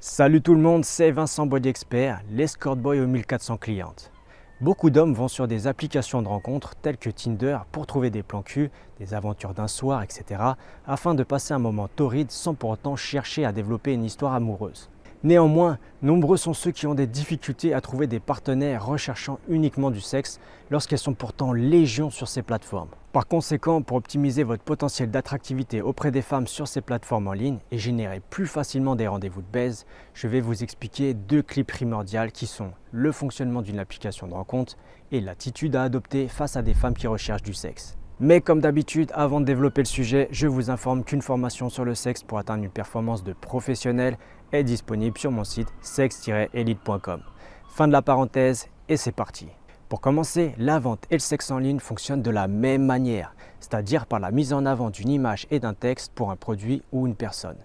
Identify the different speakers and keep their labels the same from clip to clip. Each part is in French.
Speaker 1: Salut tout le monde, c'est Vincent Body Expert, l'escort boy aux 1400 clientes. Beaucoup d'hommes vont sur des applications de rencontres telles que Tinder pour trouver des plans cul, des aventures d'un soir, etc. afin de passer un moment torride sans pour autant chercher à développer une histoire amoureuse. Néanmoins, nombreux sont ceux qui ont des difficultés à trouver des partenaires recherchant uniquement du sexe lorsqu'elles sont pourtant légion sur ces plateformes. Par conséquent, pour optimiser votre potentiel d'attractivité auprès des femmes sur ces plateformes en ligne et générer plus facilement des rendez-vous de baise, je vais vous expliquer deux clés primordiales qui sont le fonctionnement d'une application de rencontre et l'attitude à adopter face à des femmes qui recherchent du sexe. Mais comme d'habitude, avant de développer le sujet, je vous informe qu'une formation sur le sexe pour atteindre une performance de professionnel est disponible sur mon site sex-elite.com. Fin de la parenthèse et c'est parti. Pour commencer, la vente et le sexe en ligne fonctionnent de la même manière, c'est-à-dire par la mise en avant d'une image et d'un texte pour un produit ou une personne.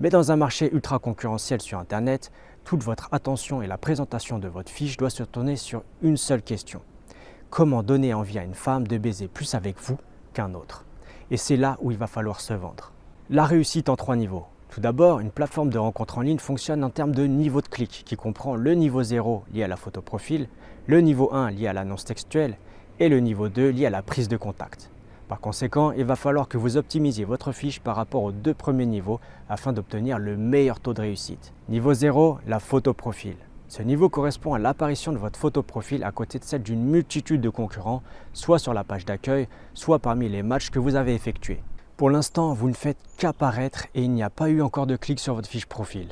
Speaker 1: Mais dans un marché ultra concurrentiel sur Internet, toute votre attention et la présentation de votre fiche doit se tourner sur une seule question comment donner envie à une femme de baiser plus avec vous qu'un autre? Et c'est là où il va falloir se vendre. La réussite en trois niveaux. Tout d'abord, une plateforme de rencontre en ligne fonctionne en termes de niveau de clic qui comprend le niveau 0 lié à la photo profil, le niveau 1 lié à l'annonce textuelle et le niveau 2 lié à la prise de contact. Par conséquent, il va falloir que vous optimisiez votre fiche par rapport aux deux premiers niveaux afin d'obtenir le meilleur taux de réussite. Niveau 0, la photo profil. Ce niveau correspond à l'apparition de votre photo profil à côté de celle d'une multitude de concurrents, soit sur la page d'accueil, soit parmi les matchs que vous avez effectués. Pour l'instant, vous ne faites qu'apparaître et il n'y a pas eu encore de clic sur votre fiche profil.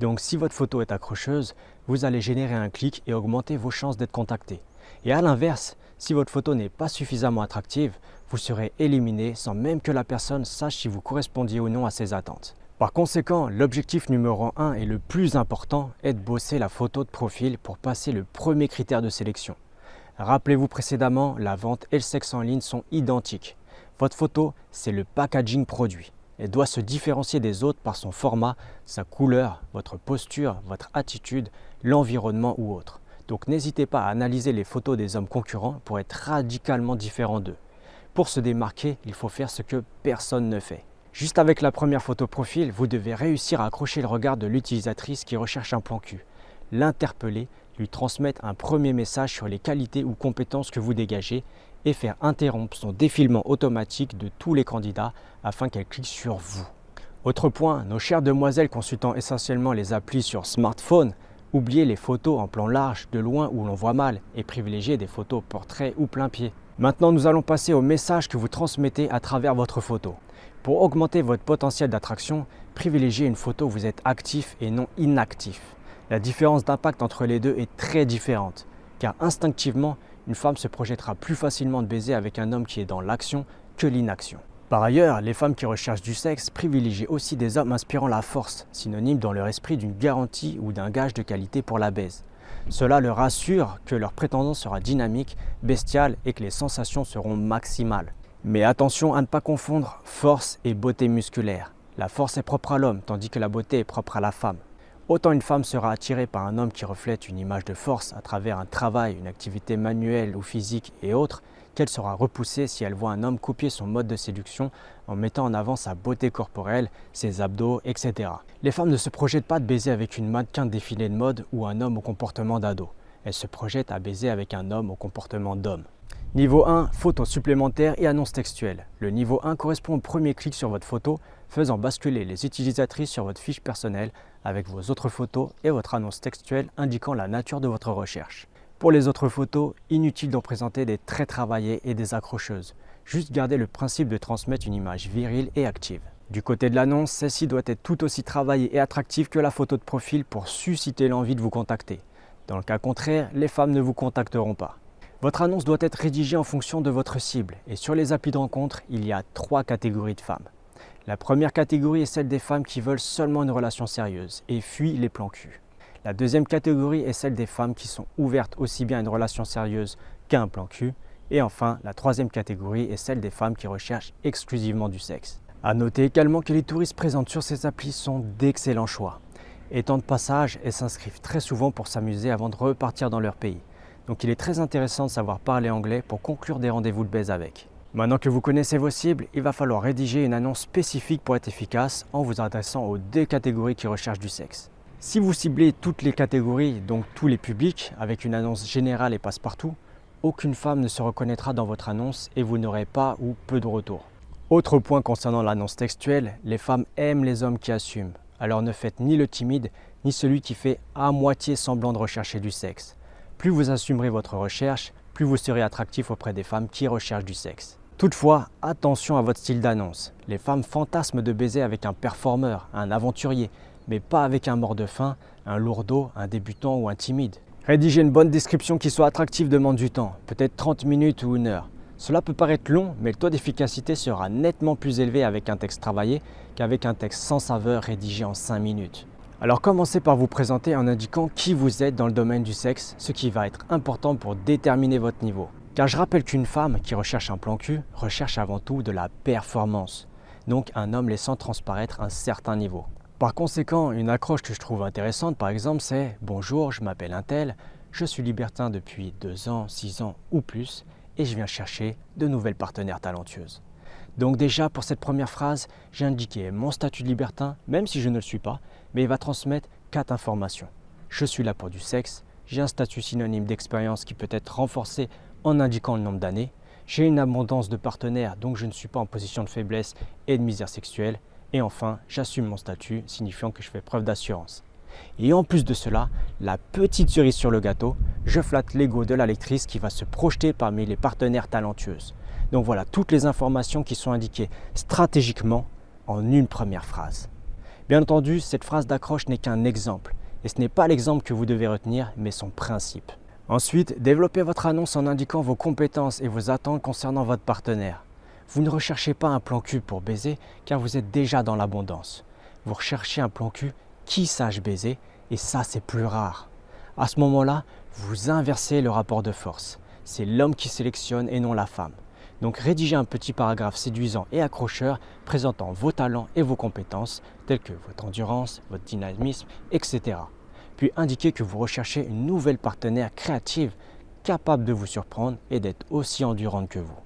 Speaker 1: Donc si votre photo est accrocheuse, vous allez générer un clic et augmenter vos chances d'être contacté. Et à l'inverse, si votre photo n'est pas suffisamment attractive, vous serez éliminé sans même que la personne sache si vous correspondiez ou non à ses attentes. Par conséquent, l'objectif numéro 1 et le plus important est de bosser la photo de profil pour passer le premier critère de sélection. Rappelez-vous précédemment, la vente et le sexe en ligne sont identiques. Votre photo, c'est le packaging produit. Elle doit se différencier des autres par son format, sa couleur, votre posture, votre attitude, l'environnement ou autre. Donc n'hésitez pas à analyser les photos des hommes concurrents pour être radicalement différent d'eux. Pour se démarquer, il faut faire ce que personne ne fait. Juste avec la première photo profil, vous devez réussir à accrocher le regard de l'utilisatrice qui recherche un plan cul, l'interpeller, lui transmettre un premier message sur les qualités ou compétences que vous dégagez et faire interrompre son défilement automatique de tous les candidats afin qu'elle clique sur vous. Autre point, nos chères demoiselles consultant essentiellement les applis sur smartphone, oubliez les photos en plan large, de loin où l'on voit mal et privilégiez des photos portrait ou plein pied. Maintenant, nous allons passer au message que vous transmettez à travers votre photo. Pour augmenter votre potentiel d'attraction, privilégiez une photo où vous êtes actif et non inactif. La différence d'impact entre les deux est très différente, car instinctivement, une femme se projettera plus facilement de baiser avec un homme qui est dans l'action que l'inaction. Par ailleurs, les femmes qui recherchent du sexe privilégient aussi des hommes inspirant la force, synonyme dans leur esprit d'une garantie ou d'un gage de qualité pour la baise. Cela leur assure que leur prétendant sera dynamique, bestiale et que les sensations seront maximales. Mais attention à ne pas confondre force et beauté musculaire. La force est propre à l'homme, tandis que la beauté est propre à la femme. Autant une femme sera attirée par un homme qui reflète une image de force à travers un travail, une activité manuelle ou physique et autres, qu'elle sera repoussée si elle voit un homme copier son mode de séduction en mettant en avant sa beauté corporelle, ses abdos, etc. Les femmes ne se projettent pas de baiser avec une mannequin défilée de mode ou un homme au comportement d'ado. Elles se projettent à baiser avec un homme au comportement d'homme. Niveau 1, photo supplémentaire et annonce textuelle. Le niveau 1 correspond au premier clic sur votre photo, faisant basculer les utilisatrices sur votre fiche personnelle avec vos autres photos et votre annonce textuelle indiquant la nature de votre recherche. Pour les autres photos, inutile d'en présenter des très travaillées et des accrocheuses. Juste garder le principe de transmettre une image virile et active. Du côté de l'annonce, celle-ci doit être tout aussi travaillée et attractive que la photo de profil pour susciter l'envie de vous contacter. Dans le cas contraire, les femmes ne vous contacteront pas. Votre annonce doit être rédigée en fonction de votre cible et sur les applis de rencontre, il y a trois catégories de femmes. La première catégorie est celle des femmes qui veulent seulement une relation sérieuse et fuient les plans cul. La deuxième catégorie est celle des femmes qui sont ouvertes aussi bien à une relation sérieuse qu'à un plan cul. Et enfin, la troisième catégorie est celle des femmes qui recherchent exclusivement du sexe. A noter également que les touristes présents sur ces applis sont d'excellents choix. Étant de passage, elles s'inscrivent très souvent pour s'amuser avant de repartir dans leur pays. Donc il est très intéressant de savoir parler anglais pour conclure des rendez-vous de baise avec. Maintenant que vous connaissez vos cibles, il va falloir rédiger une annonce spécifique pour être efficace en vous adressant aux deux catégories qui recherchent du sexe. Si vous ciblez toutes les catégories, donc tous les publics, avec une annonce générale et passe-partout, aucune femme ne se reconnaîtra dans votre annonce et vous n'aurez pas ou peu de retours. Autre point concernant l'annonce textuelle, les femmes aiment les hommes qui assument. Alors ne faites ni le timide, ni celui qui fait à moitié semblant de rechercher du sexe. Plus vous assumerez votre recherche, plus vous serez attractif auprès des femmes qui recherchent du sexe. Toutefois, attention à votre style d'annonce. Les femmes fantasment de baiser avec un performeur, un aventurier, mais pas avec un mort de faim, un lourdeau, un débutant ou un timide. Rédiger une bonne description qui soit attractive demande du temps, peut-être 30 minutes ou une heure. Cela peut paraître long, mais le taux d'efficacité sera nettement plus élevé avec un texte travaillé qu'avec un texte sans saveur rédigé en 5 minutes. Alors commencez par vous présenter en indiquant qui vous êtes dans le domaine du sexe, ce qui va être important pour déterminer votre niveau. Car je rappelle qu'une femme qui recherche un plan cul recherche avant tout de la performance, donc un homme laissant transparaître un certain niveau. Par conséquent, une accroche que je trouve intéressante par exemple c'est « Bonjour, je m'appelle Intel, je suis libertin depuis 2 ans, 6 ans ou plus et je viens chercher de nouvelles partenaires talentueuses ». Donc déjà pour cette première phrase, j'ai indiqué mon statut de libertin, même si je ne le suis pas, mais il va transmettre quatre informations. Je suis là pour du sexe, j'ai un statut synonyme d'expérience qui peut être renforcé en indiquant le nombre d'années, j'ai une abondance de partenaires donc je ne suis pas en position de faiblesse et de misère sexuelle, et enfin j'assume mon statut signifiant que je fais preuve d'assurance. Et en plus de cela, la petite cerise sur le gâteau, je flatte l'ego de la lectrice qui va se projeter parmi les partenaires talentueuses. Donc voilà toutes les informations qui sont indiquées stratégiquement en une première phrase. Bien entendu, cette phrase d'accroche n'est qu'un exemple. Et ce n'est pas l'exemple que vous devez retenir, mais son principe. Ensuite, développez votre annonce en indiquant vos compétences et vos attentes concernant votre partenaire. Vous ne recherchez pas un plan cul pour baiser, car vous êtes déjà dans l'abondance. Vous recherchez un plan cul qui sache baiser, et ça c'est plus rare. À ce moment-là, vous inversez le rapport de force. C'est l'homme qui sélectionne et non la femme. Donc rédigez un petit paragraphe séduisant et accrocheur présentant vos talents et vos compétences tels que votre endurance, votre dynamisme, etc. Puis indiquez que vous recherchez une nouvelle partenaire créative capable de vous surprendre et d'être aussi endurante que vous.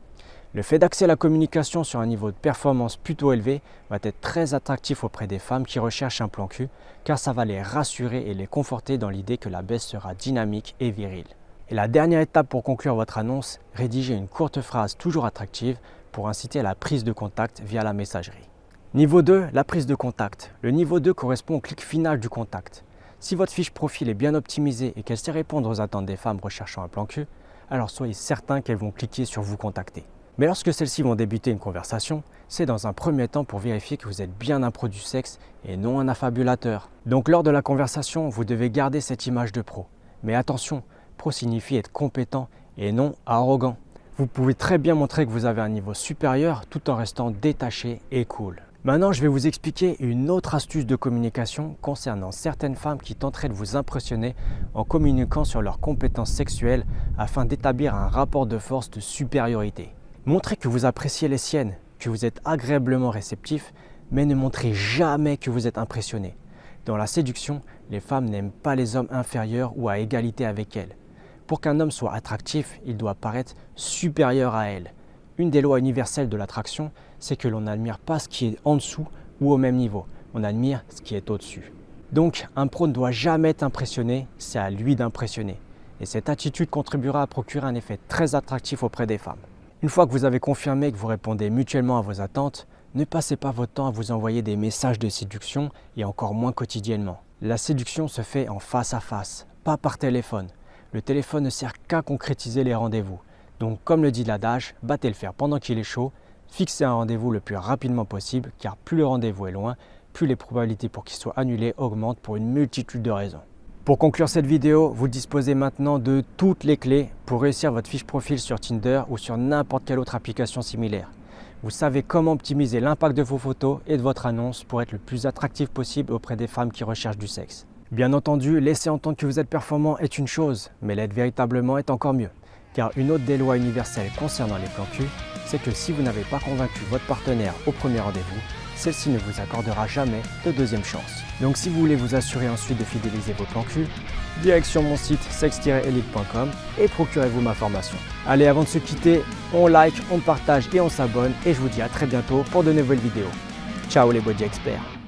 Speaker 1: Le fait d'axer la communication sur un niveau de performance plutôt élevé va être très attractif auprès des femmes qui recherchent un plan cul car ça va les rassurer et les conforter dans l'idée que la baisse sera dynamique et virile. Et la dernière étape pour conclure votre annonce, rédigez une courte phrase toujours attractive pour inciter à la prise de contact via la messagerie. Niveau 2, la prise de contact. Le niveau 2 correspond au clic final du contact. Si votre fiche profil est bien optimisée et qu'elle sait répondre aux attentes des femmes recherchant un plan cul, alors soyez certain qu'elles vont cliquer sur vous contacter. Mais lorsque celles-ci vont débuter une conversation, c'est dans un premier temps pour vérifier que vous êtes bien un pro du sexe et non un affabulateur. Donc lors de la conversation, vous devez garder cette image de pro. Mais attention, signifie être compétent et non arrogant. Vous pouvez très bien montrer que vous avez un niveau supérieur tout en restant détaché et cool. Maintenant, je vais vous expliquer une autre astuce de communication concernant certaines femmes qui tenteraient de vous impressionner en communiquant sur leurs compétences sexuelles afin d'établir un rapport de force de supériorité. Montrez que vous appréciez les siennes, que vous êtes agréablement réceptif, mais ne montrez jamais que vous êtes impressionné. Dans la séduction, les femmes n'aiment pas les hommes inférieurs ou à égalité avec elles. Pour qu'un homme soit attractif, il doit paraître supérieur à elle. Une des lois universelles de l'attraction, c'est que l'on n'admire pas ce qui est en dessous ou au même niveau. On admire ce qui est au-dessus. Donc, un pro ne doit jamais être impressionné, c'est à lui d'impressionner. Et cette attitude contribuera à procurer un effet très attractif auprès des femmes. Une fois que vous avez confirmé que vous répondez mutuellement à vos attentes, ne passez pas votre temps à vous envoyer des messages de séduction et encore moins quotidiennement. La séduction se fait en face à face, pas par téléphone. Le téléphone ne sert qu'à concrétiser les rendez-vous. Donc comme le dit l'adage, battez le fer pendant qu'il est chaud, fixez un rendez-vous le plus rapidement possible car plus le rendez-vous est loin, plus les probabilités pour qu'il soit annulé augmentent pour une multitude de raisons. Pour conclure cette vidéo, vous disposez maintenant de toutes les clés pour réussir votre fiche profil sur Tinder ou sur n'importe quelle autre application similaire. Vous savez comment optimiser l'impact de vos photos et de votre annonce pour être le plus attractif possible auprès des femmes qui recherchent du sexe. Bien entendu, laisser entendre que vous êtes performant est une chose, mais l'être véritablement est encore mieux. Car une autre des lois universelles concernant les plans c'est que si vous n'avez pas convaincu votre partenaire au premier rendez-vous, celle-ci ne vous accordera jamais de deuxième chance. Donc si vous voulez vous assurer ensuite de fidéliser vos plans cul, direction mon site sex-elite.com et procurez-vous ma formation. Allez, avant de se quitter, on like, on partage et on s'abonne et je vous dis à très bientôt pour de nouvelles vidéos. Ciao les body experts